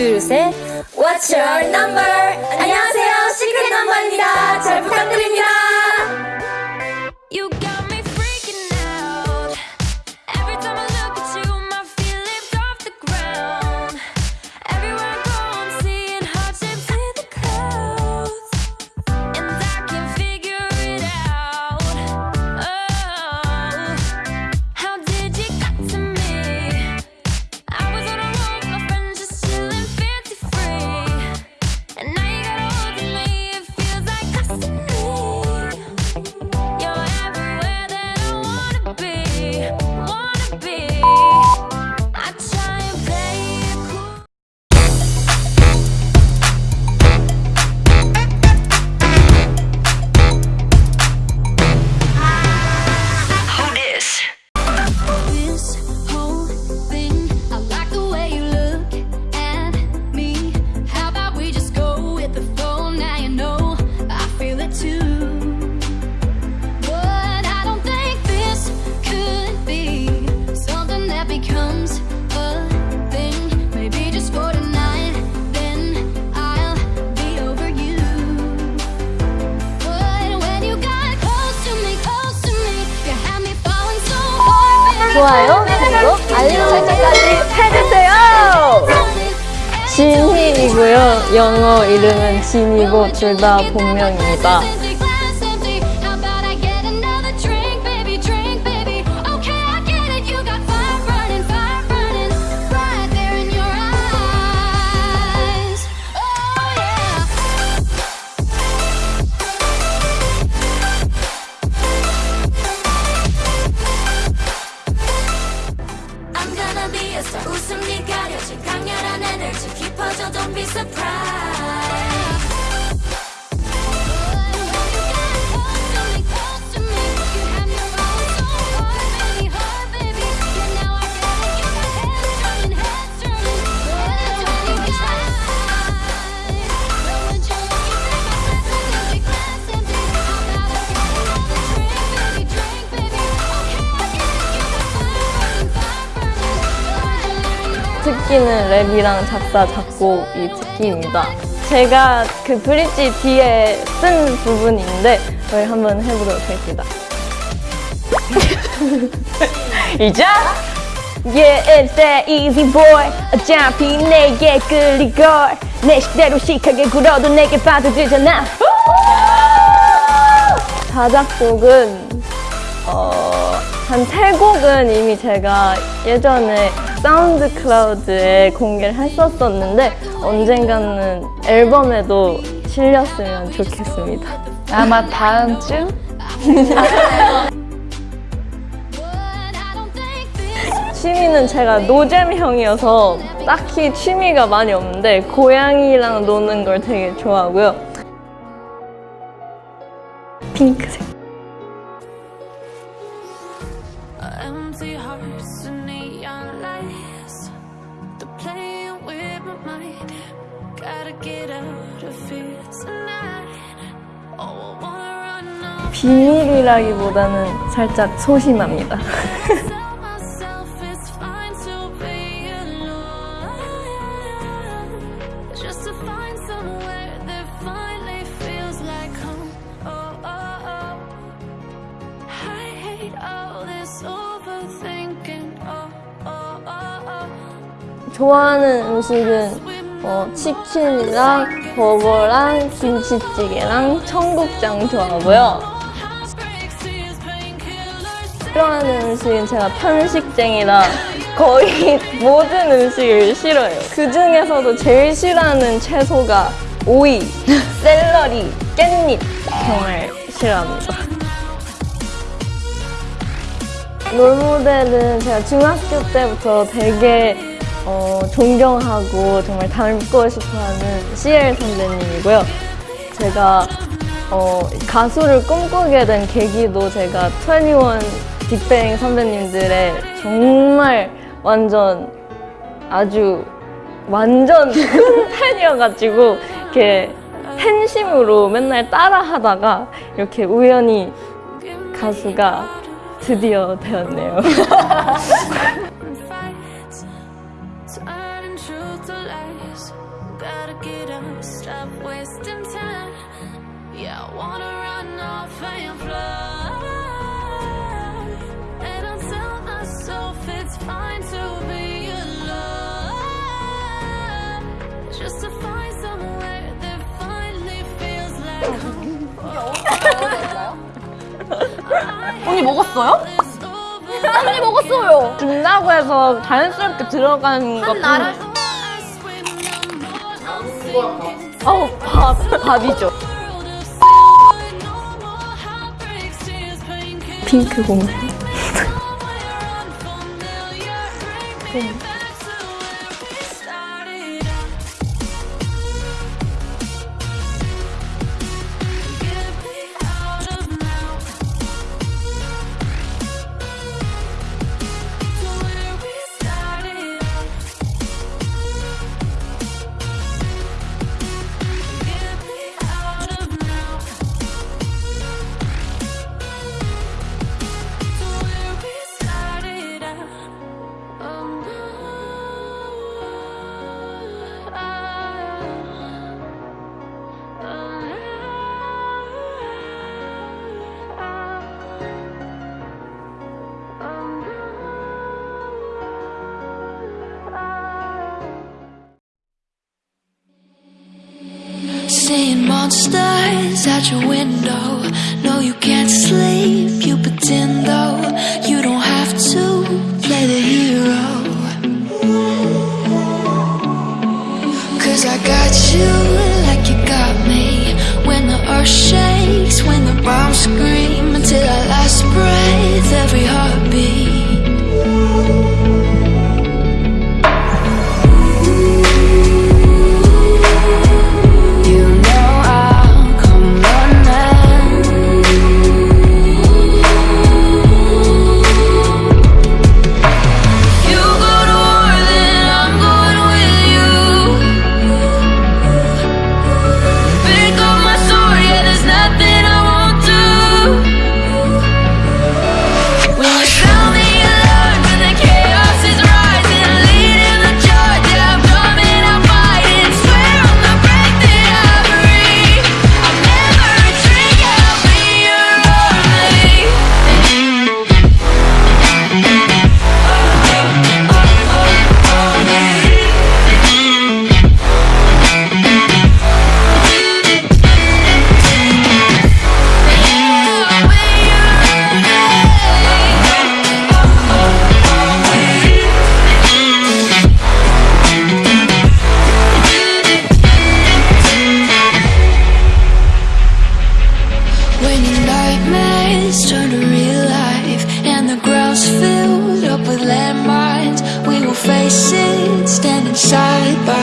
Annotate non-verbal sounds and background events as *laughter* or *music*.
둘, 셋. What's your number? 안녕하세요. 시크릿 넘버입니다. 잘 부탁드립니다. 좋아요, 그리고 알림 설정까지 해주세요. 진희이고요. 영어 이름은 진이고 둘 다 본명입니다. 특기는 랩이랑 작사, 작곡이 특기입니다. 제가 그 브릿지 뒤에 쓴 부분인데 저희 한번 해보도록 하겠습니다. *laughs* 이자 Yeah, it's that easy boy 어차피 내게 끌리걸 내 식대로 시크하게 굴어도 내게 빠져들잖아 자작곡은 어, 한 세 곡은 이미 제가 예전에 사운드 클라우드에 공개를 했었었는데 언젠가는 앨범에도 실렸으면 좋겠습니다. 아마 다음 주? *laughs* 취미는 제가 노잼형이어서 딱히 취미가 많이 없는데 고양이랑 노는 걸 되게 좋아하고요. 핑크색. 비밀이라기보다는 살짝 소심합니다. Oh, oh, oh. Oh, oh, oh, oh. 좋아하는 음식은 어, 치킨이랑 버거랑 김치찌개랑 청국장 좋아하고요. 싫어하는 음식은 제가 편식쟁이라 거의 *laughs* 모든 음식을 싫어해요. 그 중에서도 제일 싫어하는 채소가 오이, *laughs* 샐러리, 깻잎 정말 싫어합니다. 롤모델은 제가 중학교 때부터 되게 어, 존경하고 정말 닮고 싶어하는 CL 선배님이고요. 제가 어, 가수를 꿈꾸게 된 계기도 제가 21 빅뱅 선배님들의 정말 완전 아주 완전 *laughs* 큰 팬이어가지고 이렇게 팬심으로 맨날 따라하다가 이렇게 우연히 가수가 드디어 되었네요. *laughs* 먹었어요? 언니 먹었어요. 준다고 해서 자연스럽게 들어간 것 나라. 어우 밥 밥이죠. 핑크 공주. 네. seeing monsters at your window. No, you can't. faces standing side by